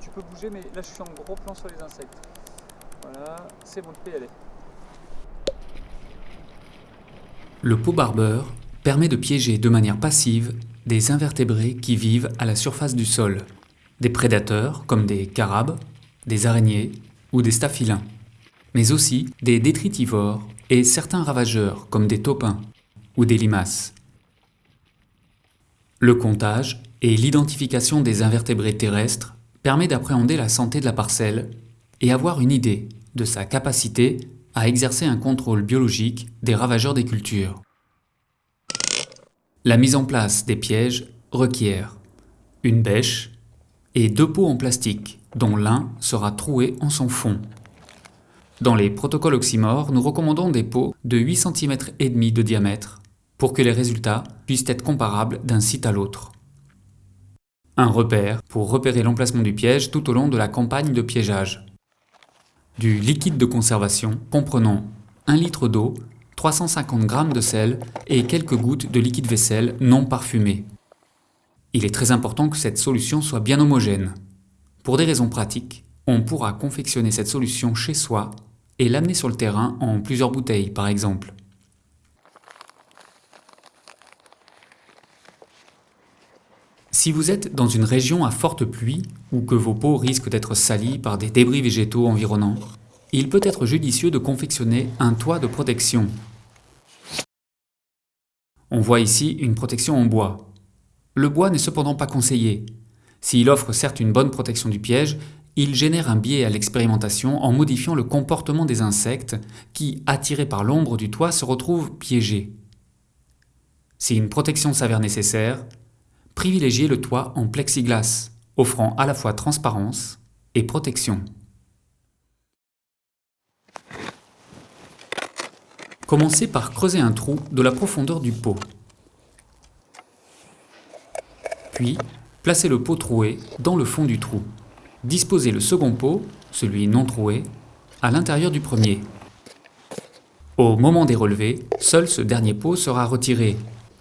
tu, peux bouger, mais là je suis en gros plan sur les insectes. Voilà, c'est bon. Le pot barbeur permet de piéger de manière passive des invertébrés qui vivent à la surface du sol, des prédateurs comme des carabes, des araignées ou des staphylins, mais aussi des détritivores et certains ravageurs comme des taupins ou des limaces. Le comptage et l'identification des invertébrés terrestres permet d'appréhender la santé de la parcelle et avoir une idée de sa capacité à exercer un contrôle biologique des ravageurs des cultures. La mise en place des pièges requiert une bêche et deux pots en plastique, dont l'un sera troué en son fond. Dans les protocoles oxymores, nous recommandons des pots de 8 cm de diamètre pour que les résultats puissent être comparables d'un site à l'autre. Un repère pour repérer l'emplacement du piège tout au long de la campagne de piégeage du liquide de conservation comprenant 1 litre d'eau, 350 g de sel et quelques gouttes de liquide vaisselle non parfumé. Il est très important que cette solution soit bien homogène. Pour des raisons pratiques, on pourra confectionner cette solution chez soi et l'amener sur le terrain en plusieurs bouteilles par exemple. Si vous êtes dans une région à forte pluie ou que vos pots risquent d'être salis par des débris végétaux environnants, il peut être judicieux de confectionner un toit de protection. On voit ici une protection en bois. Le bois n'est cependant pas conseillé. S'il offre certes une bonne protection du piège, il génère un biais à l'expérimentation en modifiant le comportement des insectes qui, attirés par l'ombre du toit, se retrouvent piégés. Si une protection s'avère nécessaire, privilégiez le toit en plexiglas, offrant à la fois transparence et protection. Commencez par creuser un trou de la profondeur du pot. Puis, placez le pot troué dans le fond du trou. Disposez le second pot, celui non troué, à l'intérieur du premier. Au moment des relevés, seul ce dernier pot sera retiré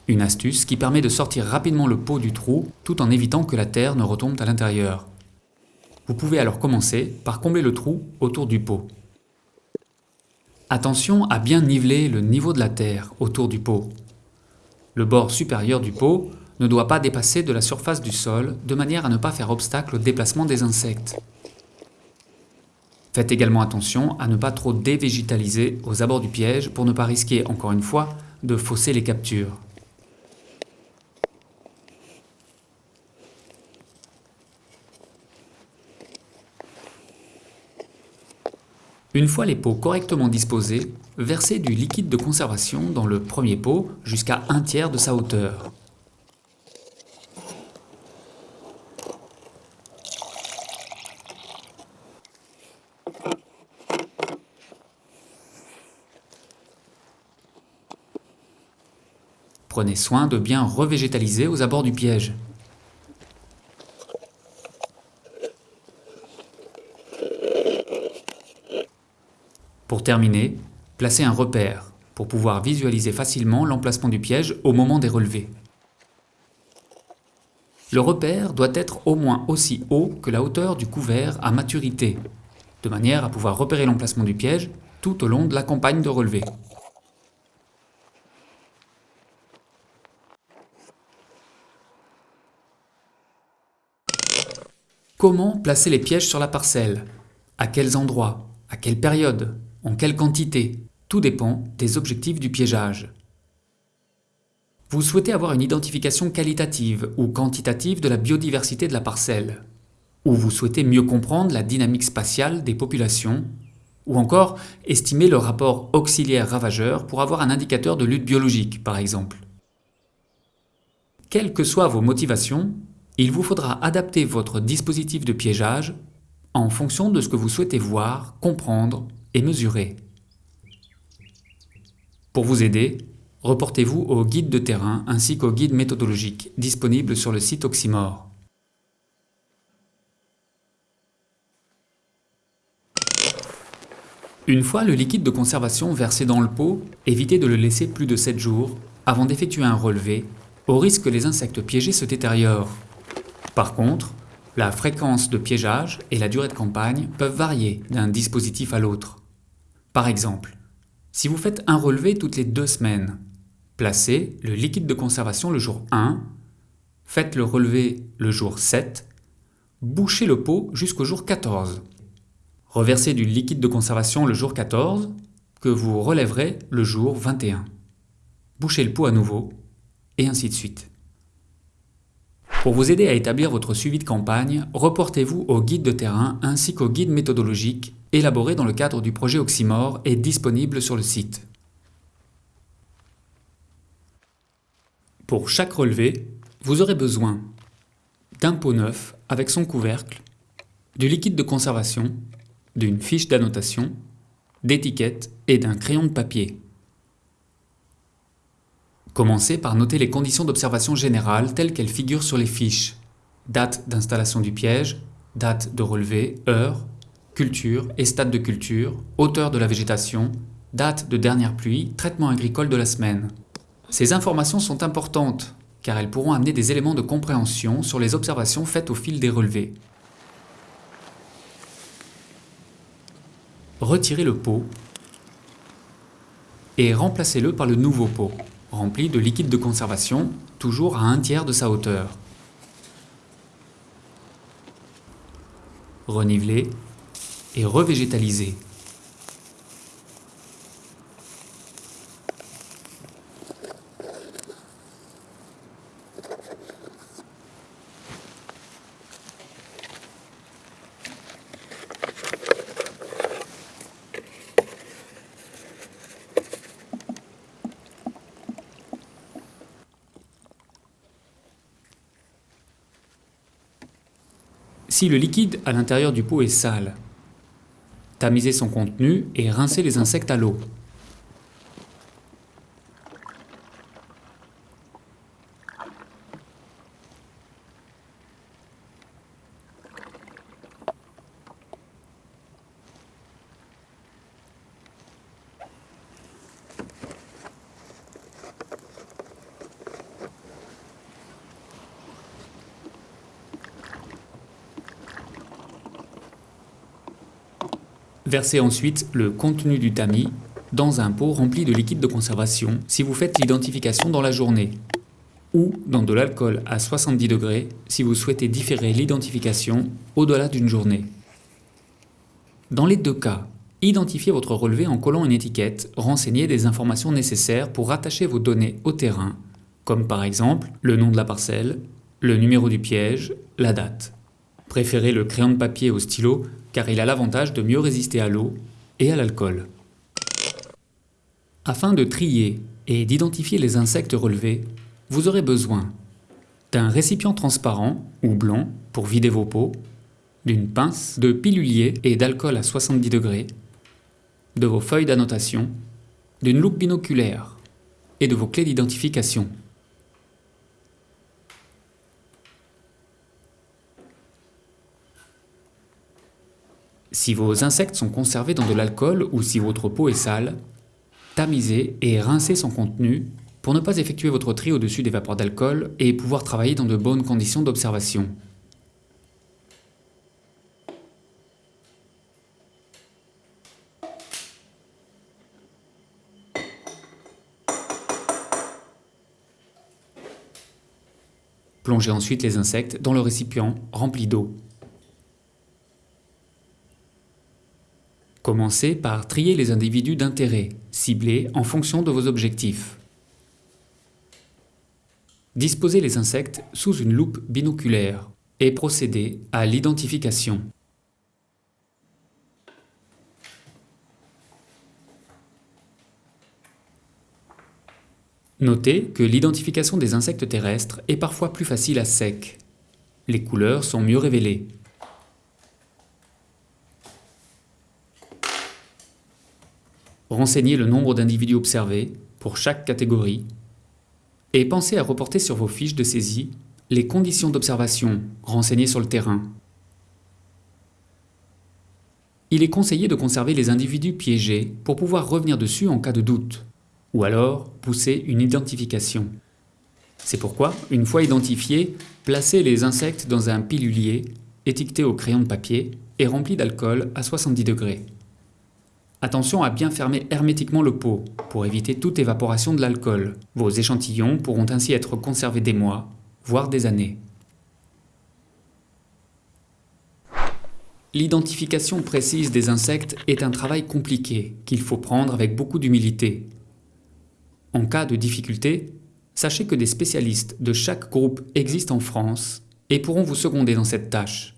une astuce qui permet de sortir rapidement le pot du trou tout en évitant que la terre ne retombe à l'intérieur. Vous pouvez alors commencer par combler le trou autour du pot. Attention à bien niveler le niveau de la terre autour du pot. Le bord supérieur du pot ne doit pas dépasser de la surface du sol de manière à ne pas faire obstacle au déplacement des insectes. Faites également attention à ne pas trop dévégétaliser aux abords du piège pour ne pas risquer, encore une fois, de fausser les captures. Une fois les pots correctement disposés, versez du liquide de conservation dans le premier pot jusqu'à un tiers de sa hauteur. Prenez soin de bien revégétaliser aux abords du piège. Pour terminer, placez un repère pour pouvoir visualiser facilement l'emplacement du piège au moment des relevés. Le repère doit être au moins aussi haut que la hauteur du couvert à maturité, de manière à pouvoir repérer l'emplacement du piège tout au long de la campagne de relevé. Comment placer les pièges sur la parcelle? À quels endroits? À quelle période? En quelle quantité? Tout dépend des objectifs du piégeage. Vous souhaitez avoir une identification qualitative ou quantitative de la biodiversité de la parcelle, ou vous souhaitez mieux comprendre la dynamique spatiale des populations, ou encore estimer le rapport auxiliaire-ravageur pour avoir un indicateur de lutte biologique, par exemple. Quelles que soient vos motivations, il vous faudra adapter votre dispositif de piégeage en fonction de ce que vous souhaitez voir, comprendre et mesurer. Pour vous aider, reportez-vous au guide de terrain ainsi qu'au guide méthodologique disponible sur le site Oxymore. Une fois le liquide de conservation versé dans le pot, évitez de le laisser plus de 7 jours avant d'effectuer un relevé, au risque que les insectes piégés se détériorent. Par contre, La fréquence de piégeage et la durée de campagne peuvent varier d'un dispositif à l'autre. Par exemple, si vous faites un relevé toutes les deux semaines, placez le liquide de conservation le jour 1, faites le relevé le jour 7, bouchez le pot jusqu'au jour 14. Reversez du liquide de conservation le jour 14, que vous relèverez le jour 21. Bouchez le pot à nouveau, et ainsi de suite. Pour vous aider à établir votre suivi de campagne, reportez-vous au guide de terrain ainsi qu'au guide méthodologique élaboré dans le cadre du projet Oxymore et disponible sur le site. Pour chaque relevé, vous aurez besoin d'un pot neuf avec son couvercle, du liquide de conservation, d'une fiche d'annotation, d'étiquettes et d'un crayon de papier. Commencez par noter les conditions d'observation générale telles qu'elles figurent sur les fiches. Date d'installation du piège, date de relevé, heure, culture et stade de culture, hauteur de la végétation, date de dernière pluie, traitement agricole de la semaine. Ces informations sont importantes car elles pourront amener des éléments de compréhension sur les observations faites au fil des relevés. Retirez le pot et remplacez-le par le nouveau pot rempli de liquide de conservation, toujours à un tiers de sa hauteur. Renivelez et revégétalisez. Si le liquide à l'intérieur du pot est sale, tamisez son contenu et rincez les insectes à l'eau. Versez ensuite le contenu du tamis dans un pot rempli de liquide de conservation si vous faites l'identification dans la journée ou dans de l'alcool à 70 degrés si vous souhaitez différer l'identification au-delà d'une journée. Dans les deux cas, identifiez votre relevé en collant une étiquette renseignez des informations nécessaires pour rattacher vos données au terrain, comme par exemple le nom de la parcelle, le numéro du piège, la date. Préférez le crayon de papier au stylo car il a l'avantage de mieux résister à l'eau et à l'alcool. Afin de trier et d'identifier les insectes relevés, vous aurez besoin d'un récipient transparent ou blanc pour vider vos pots, d'une pince, de pilulier et d'alcool à 70 degrés, de vos feuilles d'annotation, d'une loupe binoculaire et de vos clés d'identification. Si vos insectes sont conservés dans de l'alcool ou si votre peau est sale, tamisez et rincez son contenu pour ne pas effectuer votre tri au-dessus des vapeurs d'alcool et pouvoir travailler dans de bonnes conditions d'observation. Plongez ensuite les insectes dans le récipient rempli d'eau. Commencez par trier les individus d'intérêt, ciblés en fonction de vos objectifs. Disposez les insectes sous une loupe binoculaire et procédez à l'identification. Notez que l'identification des insectes terrestres est parfois plus facile à sec. Les couleurs sont mieux révélées. Renseignez le nombre d'individus observés pour chaque catégorie et pensez à reporter sur vos fiches de saisie les conditions d'observation renseignées sur le terrain. Il est conseillé de conserver les individus piégés pour pouvoir revenir dessus en cas de doute, ou alors pousser une identification. C'est pourquoi, une fois identifiés, placez les insectes dans un pilulier étiqueté au crayon de papier et rempli d'alcool à 70 degrés. Attention à bien fermer hermétiquement le pot pour éviter toute évaporation de l'alcool. Vos échantillons pourront ainsi être conservés des mois, voire des années. L'identification précise des insectes est un travail compliqué qu'il faut prendre avec beaucoup d'humilité. En cas de difficulté, sachez que des spécialistes de chaque groupe existent en France et pourront vous seconder dans cette tâche.